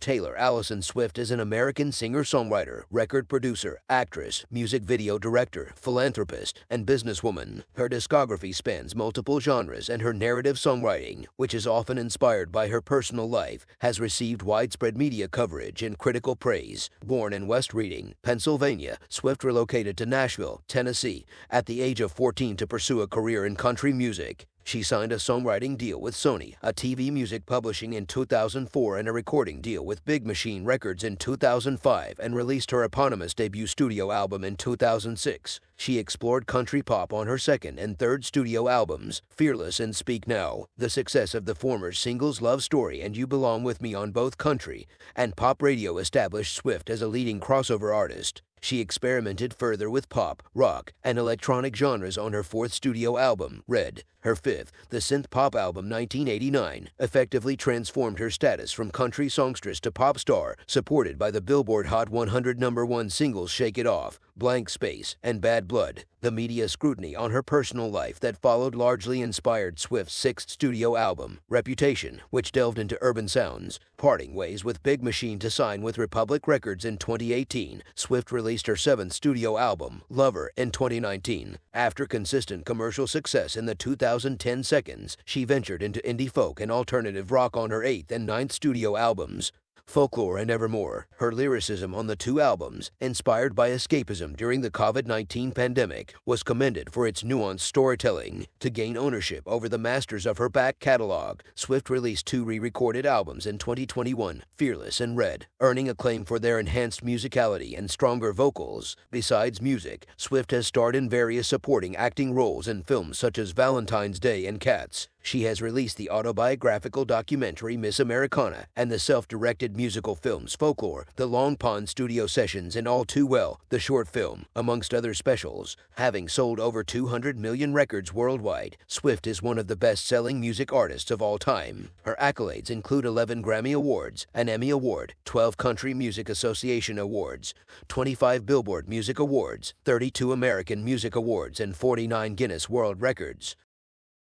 Taylor Allison Swift is an American singer songwriter, record producer, actress, music video director, philanthropist, and businesswoman. Her discography spans multiple genres, and her narrative songwriting, which is often inspired by her personal life, has received widespread media coverage and critical praise. Born in West Reading, Pennsylvania, Swift relocated to Nashville, Tennessee, at the age of 14 to pursue a career in country music. She signed a songwriting deal with Sony, ATV music publishing in 2004, and a recording deal with Big Machine Records in 2005, and released her eponymous debut studio album in 2006. She explored country pop on her second and third studio albums, Fearless and Speak Now. The success of the former singles Love Story and You Belong With Me on both country and pop radio established Swift as a leading crossover artist. She experimented further with pop, rock, and electronic genres on her fourth studio album, Red. Her fifth, the synth pop album 1989, effectively transformed her status from country songstress to pop star, supported by the Billboard Hot 100 number one singles Shake It Off, Blank Space, and Bad Blood. The media scrutiny on her personal life that followed largely inspired Swift's sixth studio album, Reputation, which delved into urban sounds. Parting ways with Big Machine to sign with Republic Records in 2018, Swift released her seventh studio album, Lover, in 2019. After consistent commercial success in the 2010 seconds, she ventured into indie folk and alternative rock on her eighth and ninth studio albums. Folklore and Evermore. Her lyricism on the two albums, inspired by escapism during the COVID 19 pandemic, was commended for its nuanced storytelling. To gain ownership over the masters of her back catalog, Swift released two re recorded albums in 2021 Fearless and Red, earning acclaim for their enhanced musicality and stronger vocals. Besides music, Swift has starred in various supporting acting roles in films such as Valentine's Day and Cats. She has released the autobiographical documentary Miss Americana and the self directed musical films Folklore, The Long Pond Studio Sessions, and All Too Well, the short film, amongst other specials. Having sold over 200 million records worldwide, Swift is one of the best selling music artists of all time. Her accolades include 11 Grammy Awards, an Emmy Award, 12 Country Music Association Awards, 25 Billboard Music Awards, 32 American Music Awards, and 49 Guinness World Records.